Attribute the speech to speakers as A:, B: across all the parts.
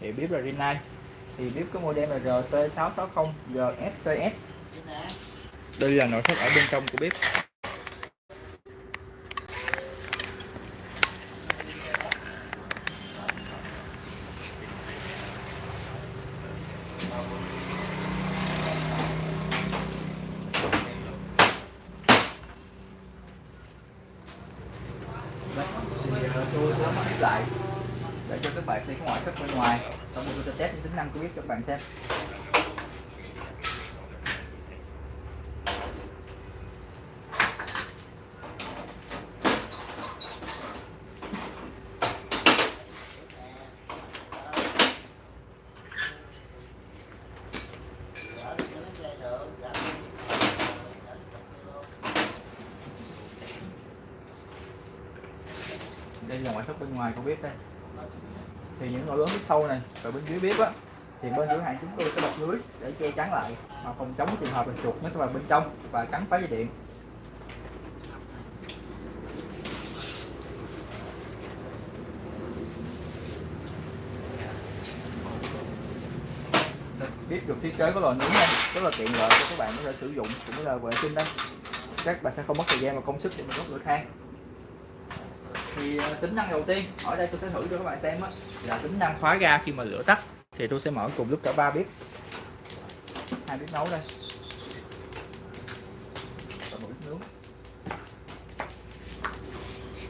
A: thì bếp là Rinnai thì bếp có model là RT660 GSTS đây là nội thất ở bên trong của bếp. Đấy, thì ờ, tôi sẽ mở lại để cho các bạn xem cái ngoại thất bên ngoài. Xong rồi tôi sẽ test những tính năng của bếp cho các bạn xem. Đây là ngoại thất bên ngoài của bếp đây thì những ổ lớn phía sau này và bên dưới bếp á thì bên cửa hàng chúng tôi sẽ bọc lưới để che chắn lại mà phòng chống trường hợp là chuột nó sẽ vào bên trong và cắn phá dây điện. Đây, bếp được thiết kế có lò nướng này rất là tiện lợi cho các bạn có thể sử dụng cũng như là vệ sinh đó các bạn sẽ không mất thời gian và công sức để mình đốt lửa than thì ờ, tính năng đầu tiên, ở đây tôi sẽ thử cho các bạn xem á, là tính năng khóa ga khi mà lửa tắt. Thì tôi sẽ mở cùng lúc cả ba bếp hai bếp nấu đây. Và một bếp nướng.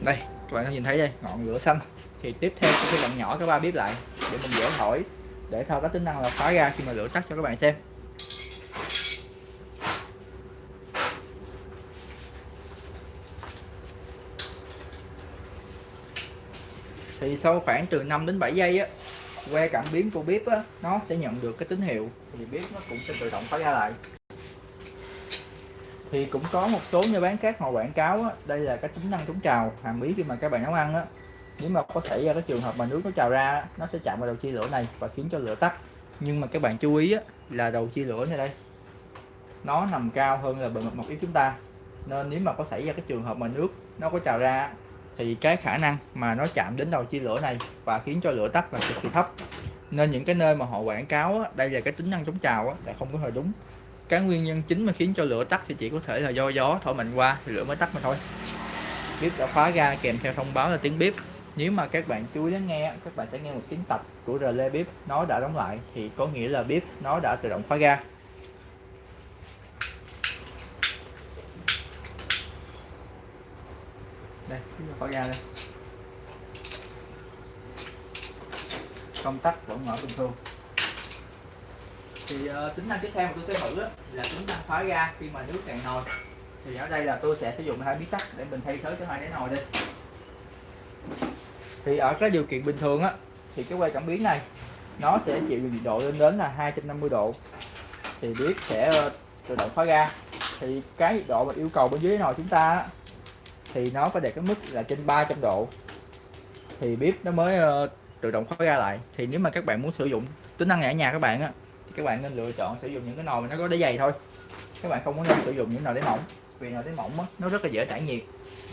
A: Đây, các bạn có nhìn thấy đây, ngọn lửa xanh. Thì tiếp theo tôi sẽ làm nhỏ cái ba bếp lại để mình dễ thổi, để thao tác tính năng là khóa ga khi mà lửa tắt cho các bạn xem. Thì sau khoảng từ 5 đến 7 giây á que cảm biến của bếp á nó sẽ nhận được cái tín hiệu. Thì bếp nó cũng sẽ tự động khóa ra lại. Thì cũng có một số nhà bán khác họ quảng cáo á, đây là cái tính năng chống trào hàm ý khi mà các bạn nấu ăn á. Nếu mà có xảy ra cái trường hợp mà nước nó trào ra nó sẽ chạm vào đầu chia lửa này và khiến cho lửa tắt. Nhưng mà các bạn chú ý á, là đầu chia lửa này đây nó nằm cao hơn là bề mặt mặt yếu chúng ta. Nên nếu mà có xảy ra cái trường hợp mà nước nó có trào ra thì cái khả năng mà nó chạm đến đầu chia lửa này và khiến cho lửa tắt là cực kỳ thấp. Nên những cái nơi mà họ quảng cáo á, đây là cái tính năng chống trào á, là không có hề đúng. Cái nguyên nhân chính mà khiến cho lửa tắt thì chỉ có thể là do gió thổi mạnh qua thì lửa mới tắt mà thôi. Bếp đã khóa ra kèm theo thông báo là tiếng bếp nếu mà các bạn chú ý lắng nghe các bạn sẽ nghe một tiếng tạch của rờ bếp nó đã đóng lại thì có nghĩa là bếp nó đã tự động khóa ga đây khóa ra đây. Công tắc vẫn mở bình thường thì uh, tính năng tiếp theo mà tôi sẽ thử á, là tính năng khóa ga khi mà nước cạn nồi. Thì ở đây là tôi sẽ sử dụng hai miếng sắt để mình thay thế cho hai đáy nồi đi. thì ở cái điều kiện bình thường á thì cái que cảm biến này nó sẽ chịu nhiệt độ lên đến là 250 độ. Thì biết sẽ ờ, tự động khóa ga. Thì cái nhiệt độ mà yêu cầu bên dưới nồi chúng ta thì nó phải đạt cái mức là trên 300 độ. Thì bếp nó mới uh, tự động khóa ra lại. Thì nếu mà các bạn muốn sử dụng tính năng này ở nhà các bạn á thì các bạn nên lựa chọn sử dụng những cái nồi mà nó có đáy dày thôi. Các bạn không có nên sử dụng những nồi đáy mỏng vì nồi đáy mỏng á, nó rất là dễ tản nhiệt.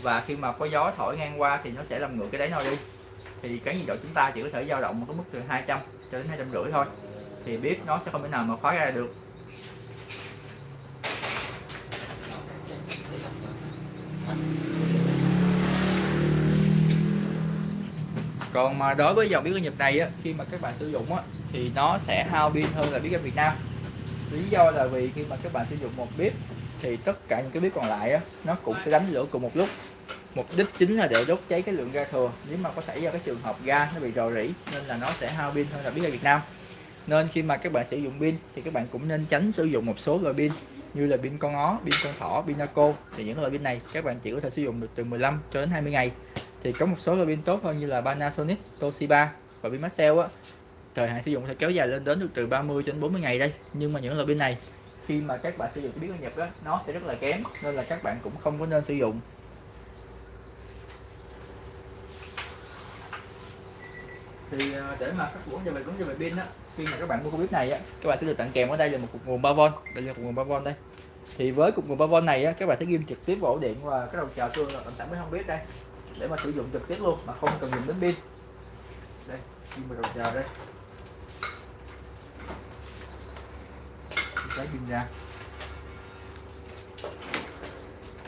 A: Và khi mà có gió thổi ngang qua thì nó sẽ làm ngược cái đáy nồi đi. Thì cái nhiệt độ chúng ta chỉ có thể dao động một cái mức từ 200 cho đến hai trăm rưỡi thôi. Thì bếp nó sẽ không thể nào mà khóa ra được. Còn mà đối với dòng bếp ga Nhật này á, khi mà các bạn sử dụng á, thì nó sẽ hao pin hơn là bếp ga Việt Nam. Lý do là vì khi mà các bạn sử dụng một bếp thì tất cả những cái bếp còn lại á, nó cũng sẽ đánh lửa cùng một lúc. Mục đích chính là để đốt cháy cái lượng ga thừa. Nếu mà có xảy ra cái trường hợp ga nó bị rò rỉ nên là nó sẽ hao pin hơn là bếp ga Việt Nam. Nên khi mà các bạn sử dụng pin thì các bạn cũng nên tránh sử dụng một số loại pin như là pin con ó, pin con thỏ, pin naco. Thì những loại pin này các bạn chỉ có thể sử dụng được từ 15 cho đến 20 ngày. Thì có một số loại pin tốt hơn như là Panasonic, Toshiba và pin Maxell á. Thời hạn sử dụng sẽ kéo dài lên đến được từ 30 đến 40 ngày đây. Nhưng mà những loại pin này khi mà các bạn sử dụng biết biến Nhật á nó sẽ rất là kém nên là các bạn cũng không có nên sử dụng. Thì à, để mà các vấn cho về vấn đề về pin á khi mà các bạn mua cái bếp này á các bạn sẽ được tặng kèm ở đây là một cục nguồn 3V đây là cục nguồn 3V đây thì với cục nguồn 3V này á, các bạn sẽ ghim trực tiếp vào ổ điện và cái đầu chờ tương là tầm mới không biết đây. Để mà sử dụng trực tiếp luôn mà không cần dùng đến pin. Đây ghim vào đầu chờ đây. Sẽ ghim ra.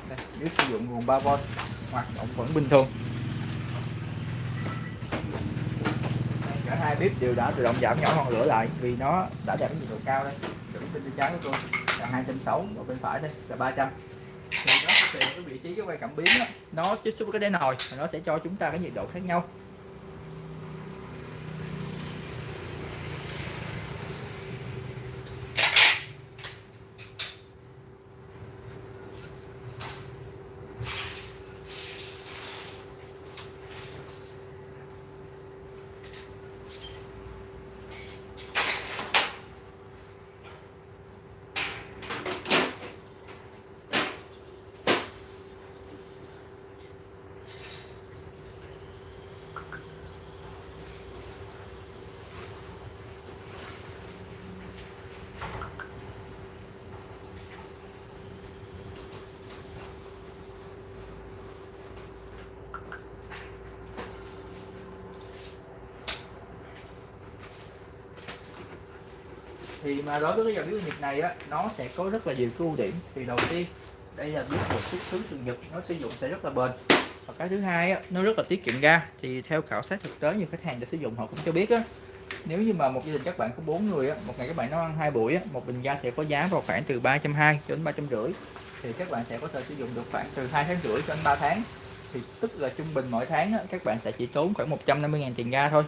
A: Đây, nếu sử dụng nguồn 3V hoạt động vẫn bình thường. Cả hai bếp đều đã tự động giảm nhỏ ngọn lửa lại vì nó đã đạt đến nhiệt độ cao đây. Chuẩn pin trái của tôi là 260 và bên phải đây là 300 thì đó sẽ tùy cái vị trí cái quay cảm biến đó, nó tiếp xúc với cái đáy nồi nó sẽ cho chúng ta cái nhiệt độ khác nhau. Thì mà đối với cái dòng bếp Nhật này á nó sẽ có rất là nhiều cái ưu điểm. Thì đầu tiên đây là bếp một xuất xứ từ Nhật nó sử dụng sẽ rất là bền. Và cái thứ hai á nó rất là tiết kiệm ga. Thì theo khảo sát thực tế nhiều khách hàng đã sử dụng họ cũng cho biết á nếu như mà một gia đình các bạn có bốn người á một ngày các bạn nấu ăn hai buổi á một bình ga sẽ có giá vào khoảng từ 320 đến ba trăm rưỡi. Thì các bạn sẽ có thể sử dụng được khoảng từ hai tháng rưỡi đến 3 tháng. Thì tức là trung bình mỗi tháng á, các bạn sẽ chỉ tốn khoảng 150.000 tiền ga thôi.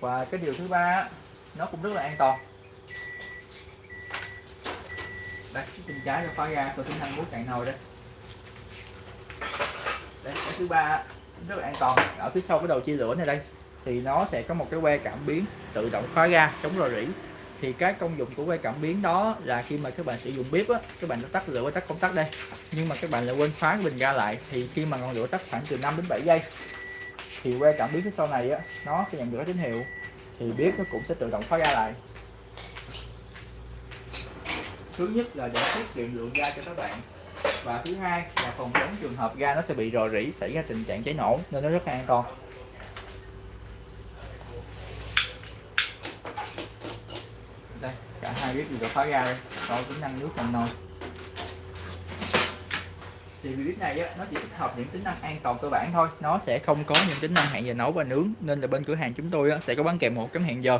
A: Và cái điều thứ ba á, nó cũng rất là an toàn đặt cái chân trái cho khóa ra tôi tính năng bút cạn nồi đây đây cái thứ ba rất là an toàn. Ở phía sau cái đầu chia lửa này đây, thì nó sẽ có một cái que cảm biến tự động khóa ra chống rò rỉ. Thì cái công dụng của que cảm biến đó là khi mà các bạn sử dụng bếp á, các bạn đã tắt lửa và tắt công tắc đây. Nhưng mà các bạn lại quên khóa cái bình ga lại, thì khi mà ngọn lửa tắt khoảng từ 5 đến 7 giây, thì que cảm biến phía sau này á, nó sẽ nhận được tín hiệu. Thì bếp nó cũng sẽ tự động khóa ga lại thứ nhất là để tiết kiệm lượng ga cho các bạn. Và thứ hai là phòng chống trường hợp ga nó sẽ bị rò rỉ xảy ra tình trạng cháy nổ nên nó rất là an toàn. Đây cả hai bếp đều khóa ga đây. Có tính năng nước trong nồi. Thì bếp này á, nó chỉ tích hợp những tính năng an toàn cơ bản thôi. Nó sẽ không có những tính năng hẹn giờ nấu và nướng nên là bên cửa hàng chúng tôi á, sẽ có bán kèm một cái hẹn giờ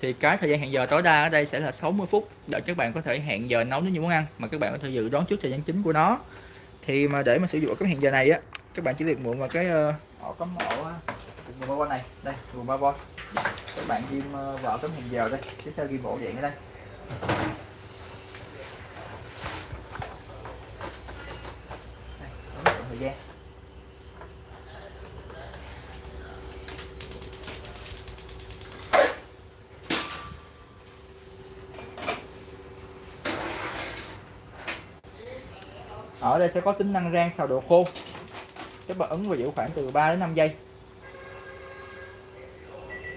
A: thì cái thời gian hẹn giờ tối đa ở đây sẽ là 60 phút, để các bạn có thể hẹn giờ nấu những món ăn, mà các bạn có thể dự đoán trước thời gian chính của nó. Thì mà để mà sử dụng cái hẹn giờ này á, các bạn chỉ việc mượn vào cái ổ cắm ổ nguồn ba bo này, đây nguồn ba bo các bạn ghim ờ, vào cái hẹn giờ đây, tiếp theo ghim ổ điện ở đây. Đây thời gian. Ở đây sẽ có tính năng rang xào đồ khô. Các bạn ấn và giữ khoảng từ 3 đến 5 giây.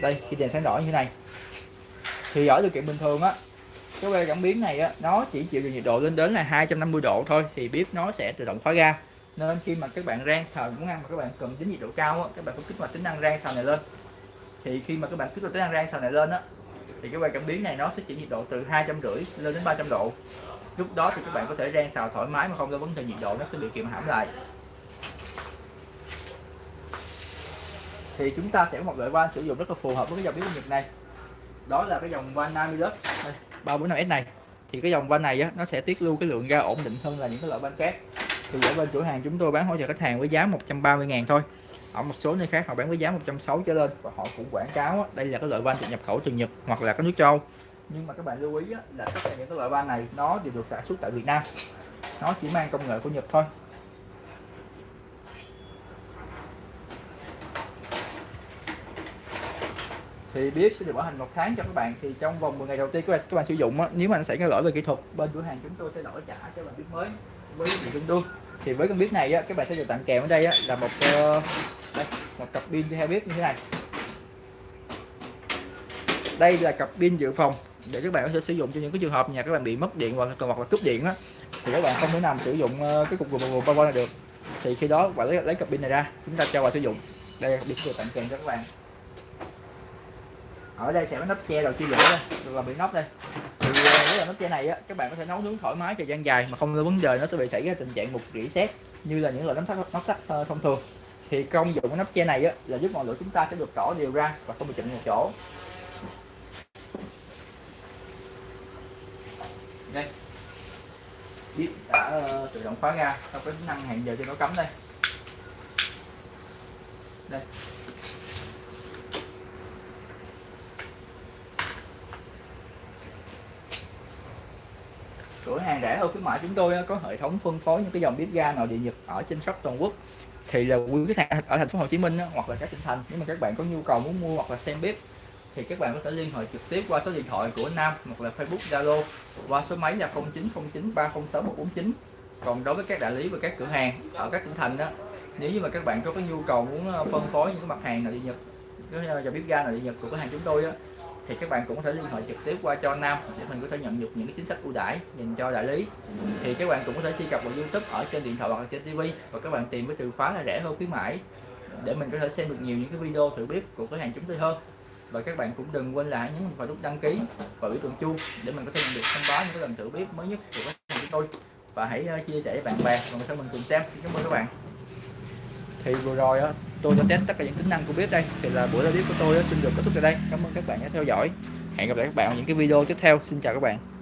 A: Đây, khi đèn sáng đỏ như thế này. Thì ở điều kiện bình thường á, cái que cảm biến này á, nó chỉ chịu được nhiệt độ lên đến là 250 độ thôi, thì bếp nó sẽ tự động khóa ga nên khi mà các bạn rang xào muốn ăn mà các bạn cần đến nhiệt độ cao á, các bạn có kích hoạt tính năng rang xào này lên. Thì khi mà các bạn kích hoạt tính năng rang xào này lên á, thì cái que cảm biến này nó sẽ chỉ nhiệt độ từ hai trăm rưỡi lên đến 300 độ lúc đó thì các bạn có thể rang xào thoải mái mà không lo vấn đề nhiệt độ nó sẽ bị kiềm hãm lại. Thì chúng ta sẽ có một loại van sử dụng rất là phù hợp với cái dòng bếp nhật này. Đó là cái dòng van Namilus. 345S này. Thì cái dòng van này á, nó sẽ tiết lưu cái lượng ga ổn định hơn là những cái loại van khác. Thì ở bên cửa hàng chúng tôi bán hỗ trợ khách hàng với giá 130 ngàn thôi. Ở một số nơi khác họ bán với giá 160 trở lên và họ cũng quảng cáo á, đây là cái loại van được nhập khẩu từ Nhật hoặc là các nước châu nhưng mà các bạn lưu ý á, là tất cả những cái loại van này nó đều được sản xuất tại Việt Nam. Nó chỉ mang công nghệ của Nhật thôi. Thì bếp sẽ được bảo hành một tháng cho các bạn. Thì trong vòng 10 ngày đầu tiên các bạn, các bạn sử dụng á, nếu mà nó xảy ra lỗi về kỹ thuật bên cửa hàng chúng tôi sẽ đổi trả cho bạn bếp mới với vị tương đương thì với con bếp này á, các bạn sẽ được tặng kèm ở đây á, là một uh, đây, một cặp pin theo bếp như thế này đây là cặp pin dự phòng để các bạn có thể sử dụng cho những cái trường hợp nhà các bạn bị mất điện hoặc hoặc là cúp điện á, thì các bạn không thể nào sử dụng ờ, cái cục nguồn vừa power này được. Thì khi đó bạn lấy lấy cặp pin này ra, chúng ta cho vào sử dụng. Đây là pin được tặng kèm cho các bạn. Ở đây sẽ có nắp che đầu chia lửa đây là bị nóc đây. Thì ờ, với là nắp che này á, các bạn có thể nấu nướng thoải mái thời gian dài mà không có vấn đề, nó sẽ bị xảy ra tình trạng mục rỉ sét, như là những loại nắp sắt nắp sắt ờ, thông thường. Thì công dụng của nắp che này á, là giúp ngọn lửa chúng ta sẽ được tỏ đều ra và không bị chậm một chỗ. Đây. Bếp đã uh, tự động khóa ra trong cái tính năng hẹn giờ cho nó cấm đây. Đây. Cửa hàng rẻ hơn khuyến mại chúng tôi có hệ thống phân phối những cái dòng bếp ga nội địa nhật ở trên shop toàn quốc. Thì là quý khách hàng ở thành phố Hồ Chí Minh hoặc là các tỉnh thành nếu mà các bạn có nhu cầu muốn mua hoặc là xem bếp thì các bạn có thể liên hệ trực tiếp qua số điện thoại của Nam hoặc là Facebook, Zalo qua số máy là 0909 306 149 còn đối với các đại lý và các cửa hàng ở các tỉnh thành đó, nếu như mà các bạn có cái nhu cầu muốn ờ, phân phối những mặt hàng nội địa nhật, cái ờ, bếp ga nội địa nhật của cửa hàng chúng tôi á, thì các bạn cũng có thể liên hệ trực tiếp qua cho Nam để mình có thể nhận được những cái chính sách ưu đãi dành cho đại lý. Thì các bạn cũng có thể truy cập vào YouTube ở trên điện thoại hoặc là trên TV và các bạn tìm với từ khóa là rẻ hơn khuyến mãi để mình có thể xem được nhiều những cái video thử bếp của cửa hàng chúng tôi hơn và các bạn cũng đừng quên là hãy nhấn vào nút đăng ký và biểu tượng chuông để mình có thể nhận được thông báo những cái lần thử bếp mới nhất của các hàng chúng tôi. Và hãy ờ, chia sẻ với bạn bè và người thân mình cùng xem. Cảm ơn các bạn. Thì vừa rồi đó, tôi đã test tất cả những tính năng của bếp đây. Thì là buổi live của tôi xin được kết thúc tại đây. Cảm ơn các bạn đã theo dõi. Hẹn gặp lại các bạn ở những cái video tiếp theo. Xin chào các bạn.